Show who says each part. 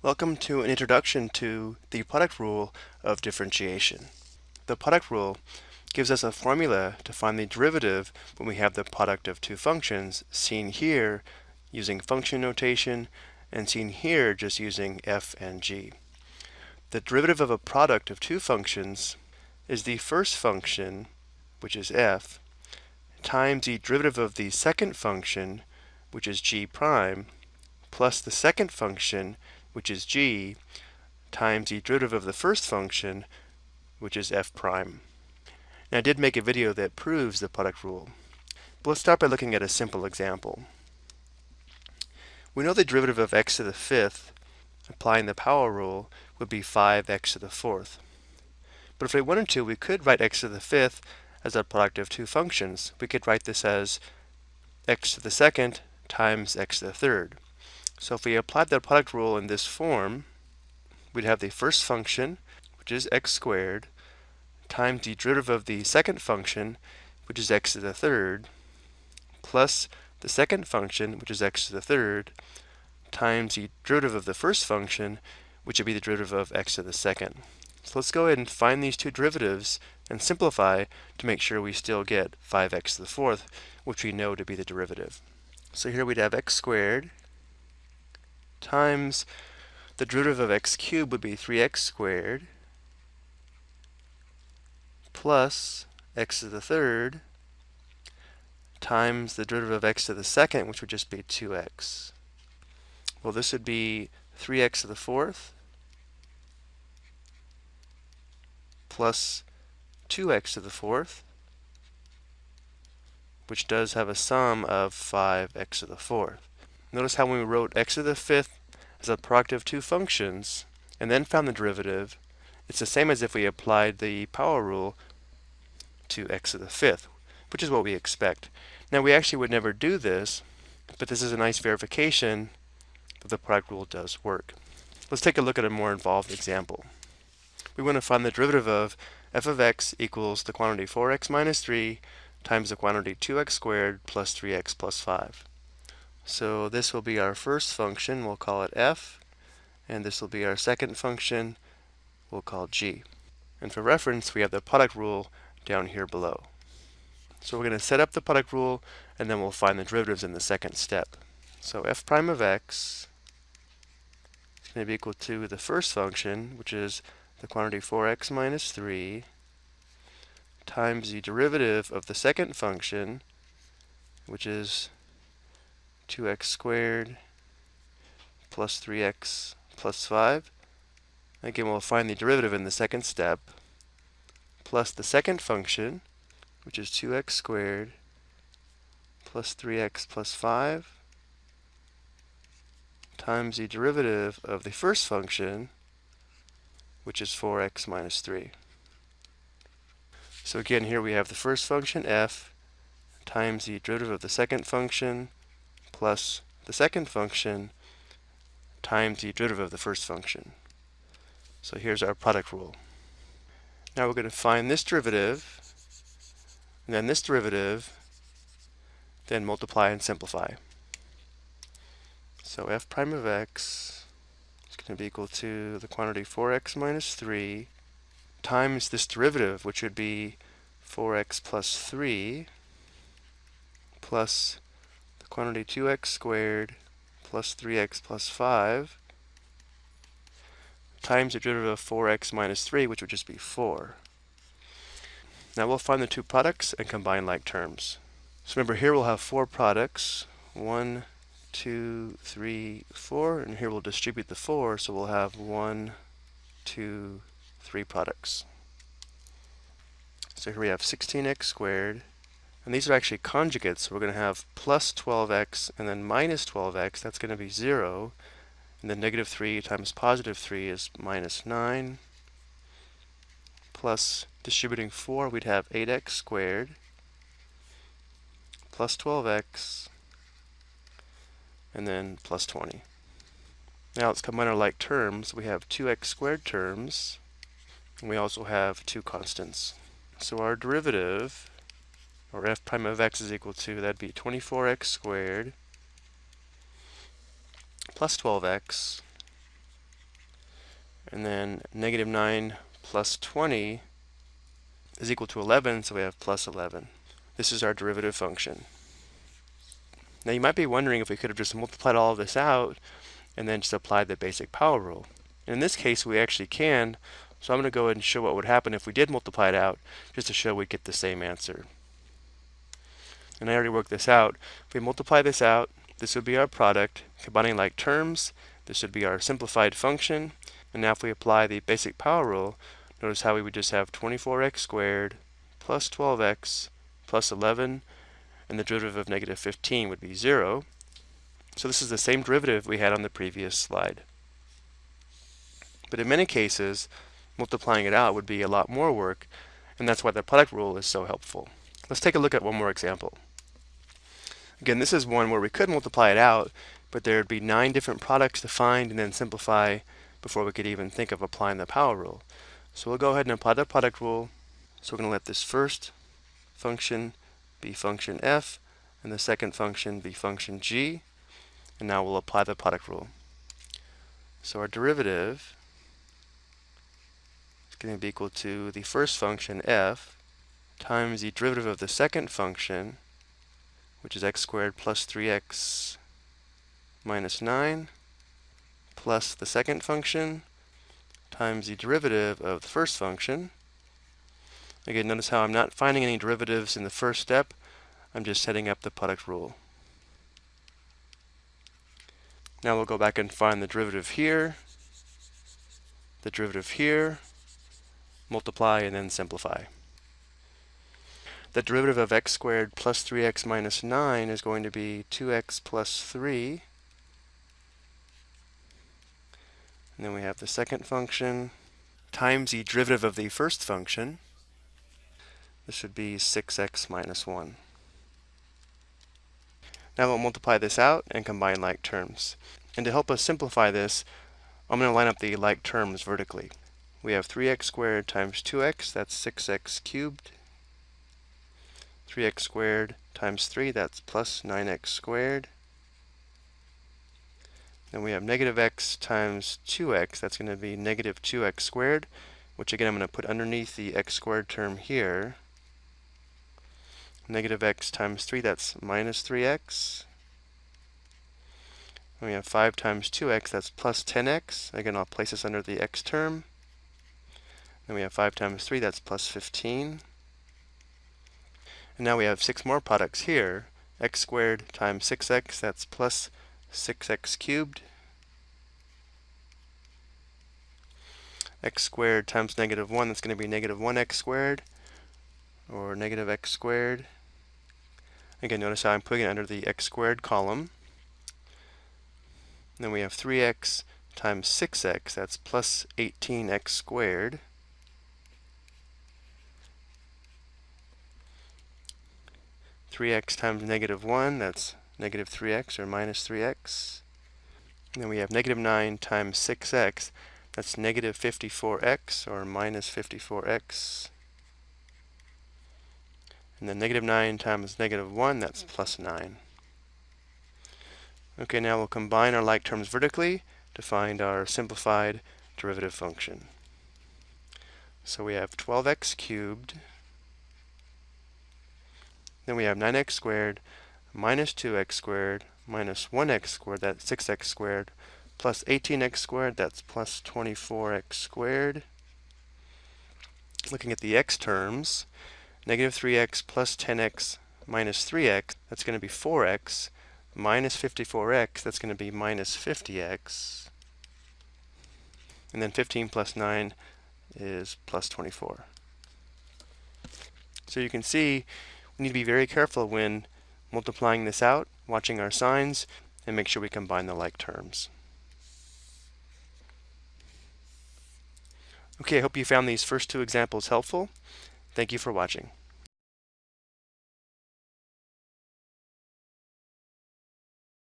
Speaker 1: Welcome to an introduction to the product rule of differentiation. The product rule gives us a formula to find the derivative when we have the product of two functions, seen here using function notation and seen here just using f and g. The derivative of a product of two functions is the first function, which is f, times the derivative of the second function, which is g prime, plus the second function, which is g, times the derivative of the first function, which is f prime. Now I did make a video that proves the product rule. But let's start by looking at a simple example. We know the derivative of x to the fifth, applying the power rule, would be 5x to the fourth. But if we wanted to, we could write x to the fifth as a product of two functions. We could write this as x to the second times x to the third. So if we applied the product rule in this form, we'd have the first function, which is x squared, times the derivative of the second function, which is x to the third, plus the second function, which is x to the third, times the derivative of the first function, which would be the derivative of x to the second. So let's go ahead and find these two derivatives and simplify to make sure we still get 5x to the fourth, which we know to be the derivative. So here we'd have x squared times the derivative of x cubed would be 3x squared plus x to the third times the derivative of x to the second, which would just be 2x. Well, this would be 3x to the fourth plus 2x to the fourth, which does have a sum of 5x to the fourth. Notice how when we wrote x to the fifth as a product of two functions and then found the derivative, it's the same as if we applied the power rule to x to the fifth, which is what we expect. Now we actually would never do this, but this is a nice verification that the product rule does work. Let's take a look at a more involved example. We want to find the derivative of f of x equals the quantity 4x minus 3 times the quantity 2x squared plus 3x plus 5. So this will be our first function, we'll call it f, and this will be our second function, we'll call g. And for reference, we have the product rule down here below. So we're going to set up the product rule, and then we'll find the derivatives in the second step. So f prime of x is going to be equal to the first function, which is the quantity 4x minus 3, times the derivative of the second function, which is 2x squared plus 3x plus 5. Again, we'll find the derivative in the second step, plus the second function, which is 2x squared plus 3x plus 5 times the derivative of the first function, which is 4x minus 3. So again, here we have the first function, f, times the derivative of the second function, plus the second function times the derivative of the first function. So here's our product rule. Now we're going to find this derivative, and then this derivative, then multiply and simplify. So f prime of x is going to be equal to the quantity 4x minus 3 times this derivative, which would be 4x plus 3 plus quantity 2x squared plus 3x plus 5 times the derivative of 4x minus 3, which would just be 4. Now we'll find the two products and combine like terms. So remember here we'll have four products. 1, 2, 3, 4. And here we'll distribute the 4, so we'll have 1, 2, 3 products. So here we have 16x squared and these are actually conjugates, so we're going to have plus 12x and then minus 12x, that's going to be 0. And then negative 3 times positive 3 is minus 9. Plus distributing 4, we'd have 8x squared plus 12x and then plus 20. Now let's combine our like terms. We have 2x squared terms, and we also have two constants. So our derivative or f prime of x is equal to, that'd be 24x squared plus 12x And then negative 9 plus 20 is equal to 11, so we have plus 11. This is our derivative function. Now you might be wondering if we could have just multiplied all of this out and then just applied the basic power rule. in this case, we actually can, so I'm going to go ahead and show what would happen if we did multiply it out, just to show we get the same answer. And I already worked this out. If we multiply this out, this would be our product, combining like terms. This would be our simplified function. And now if we apply the basic power rule, notice how we would just have 24x squared plus 12x plus 11, and the derivative of negative 15 would be 0. So this is the same derivative we had on the previous slide. But in many cases, multiplying it out would be a lot more work, and that's why the product rule is so helpful. Let's take a look at one more example. Again, this is one where we could multiply it out, but there would be nine different products to find and then simplify before we could even think of applying the power rule. So we'll go ahead and apply the product rule. So we're going to let this first function be function f, and the second function be function g. And now we'll apply the product rule. So our derivative is going to be equal to the first function f times the derivative of the second function, which is x squared plus 3x minus 9, plus the second function times the derivative of the first function. Again, notice how I'm not finding any derivatives in the first step. I'm just setting up the product rule. Now we'll go back and find the derivative here, the derivative here, multiply, and then simplify the derivative of x squared plus 3x minus 9 is going to be 2x plus 3. And then we have the second function times the derivative of the first function. This would be 6x minus 1. Now we'll multiply this out and combine like terms. And to help us simplify this, I'm going to line up the like terms vertically. We have 3x squared times 2x, that's 6x cubed, 3x squared times 3, that's plus 9x squared. Then we have negative x times 2x, that's going to be negative 2x squared, which again I'm going to put underneath the x squared term here. Negative x times 3, that's minus 3x. And we have 5 times 2x, that's plus 10x. Again, I'll place this under the x term. Then we have 5 times 3, that's plus 15. And now we have six more products here. x squared times 6x, that's plus 6x cubed. x squared times negative 1, that's going to be negative 1x squared, or negative x squared. Again, notice how I'm putting it under the x squared column. then we have 3x times 6x, that's plus 18x squared. 3x times negative 1, that's negative 3x or minus 3x. And then we have negative 9 times 6x, that's negative 54x or minus 54x. And then negative 9 times negative 1, that's plus 9. Okay, now we'll combine our like terms vertically to find our simplified derivative function. So we have 12x cubed then we have 9x squared minus 2x squared minus 1x squared, that's 6x squared, plus 18x squared, that's plus 24x squared. Looking at the x terms, negative 3x plus 10x minus 3x, that's going to be 4x, minus 54x, that's going to be minus 50x. And then 15 plus 9 is plus 24. So you can see we need to be very careful when multiplying this out, watching our signs, and make sure we combine the like terms. Okay, I hope you found these first two examples helpful. Thank you for watching.